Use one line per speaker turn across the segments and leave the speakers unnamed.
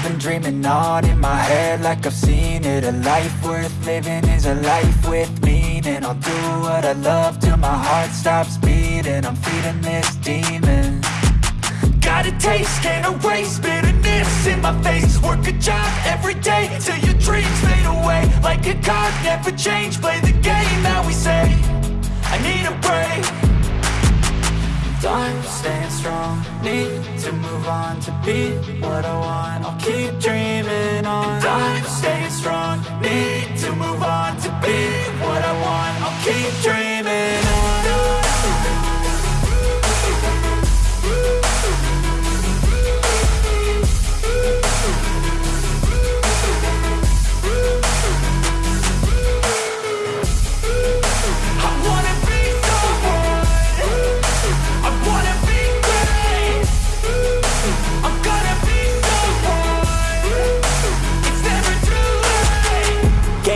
I've been dreaming on in my head like I've seen it. A life worth living is a life with meaning. I'll do what I love till my heart stops beating. I'm feeding this demon. Got a taste, can't erase bitterness in my face. Work a job every day till your dreams fade away. Like a card, never change, play the game that we say. I need a break. Time staying strong, need to move on to be what I want. I'll keep dreaming on. Time staying strong, need to move on to be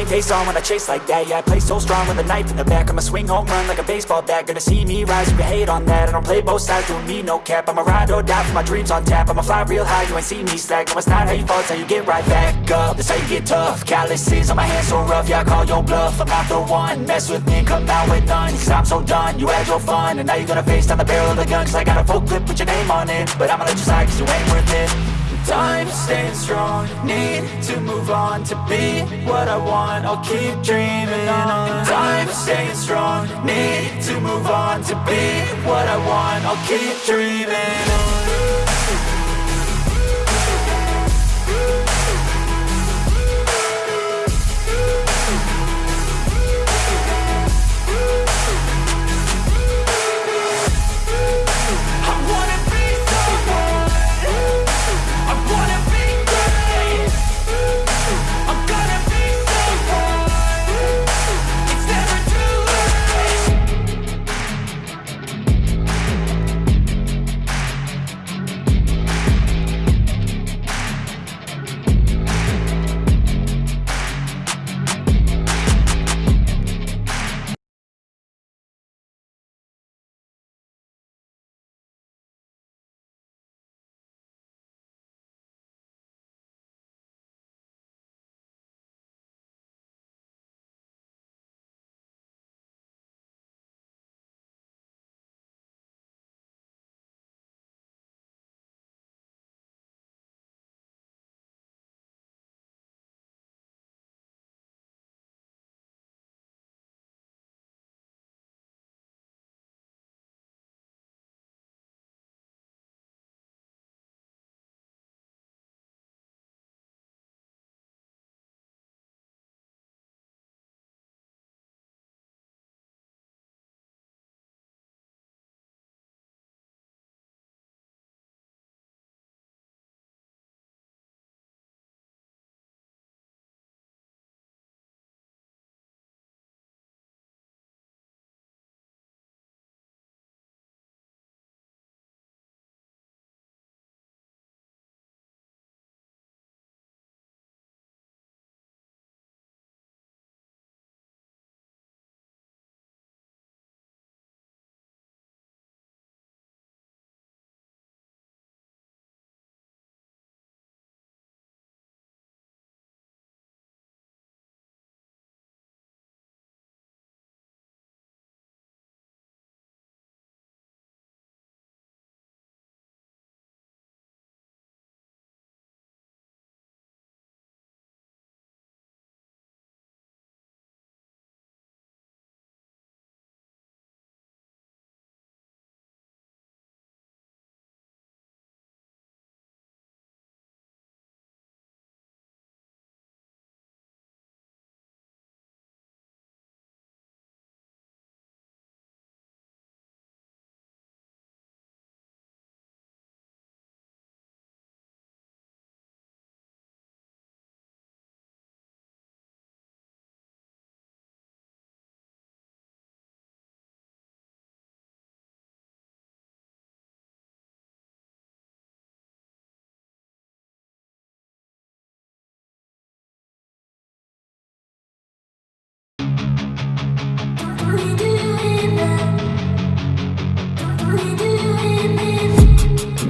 Game face on when I chase like that. Yeah, I play so strong with a knife in the back. I'ma swing home run like a baseball bat. Gonna see me rise you hate on that. I don't play both sides, doing me no cap. I'ma ride or die for my dreams on tap. I'ma fly real high, you ain't see me slack. No, it's not how you fall, it's how you get right back up. That's how you get tough. Calluses on my hands so rough Yeah, I call your bluff. I'm not the one. Mess with me, come out with none. Cause I'm so done You had your fun. And now you're gonna face down the barrel of the gun. Cause I got a full clip with your name on it. But I'ma let you slide cause you ain't worth it Time staying strong. Need to move on to be what I want. I'll keep dreaming on. Time staying strong. Need to move on to be what I want. I'll keep dreaming on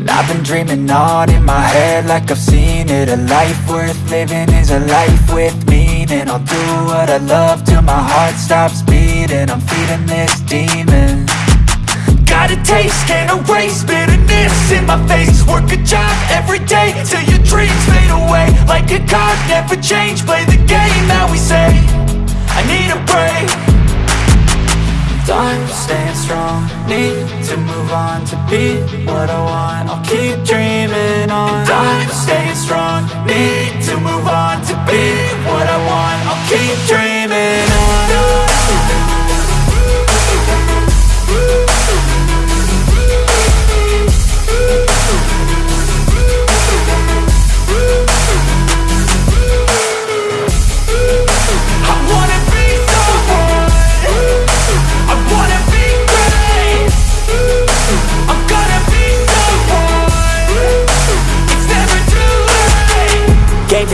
I've been dreaming on in my head like I've seen it. A life worth living is a life with meaning. I'll do what I love till my heart stops beating. I'm feeding this demon.
Got a taste, can't erase bitterness in my face. Work a job every day till your dreams fade away. Like a card, never change, play the game that we say need
to move on to be what I want. I'll keep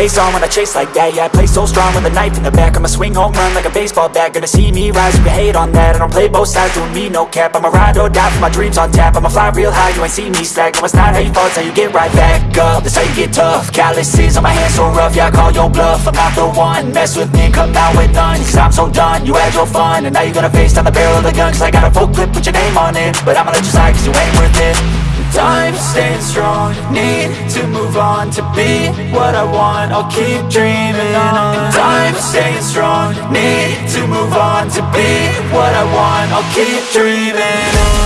face on when I chase like that. Yeah, I play so strong with a knife in the back. I'ma swing home run like a baseball bat. Gonna see me rise, you can hate on that. I don't play both sides, doing me no cap. I'ma ride or die for my dreams on tap. I'ma fly real high, you ain't see me slack. No, it's not how you fall, it's how you get right back up. That's how you get tough. Calluses on my hands so rough Yeah, I call your bluff, I'm not the one. Mess with me come out with none. Cause I'm so done, you had your fun. And now you're gonna face down the barrel of the gun. Cause I got a full clip, put your name on it. But I'ma let you slide cause you ain't worth it
Time staying strong, need to move on to be what I want. I'll keep dreaming on. Time staying strong, need to move on to be what I want. I'll keep dreaming on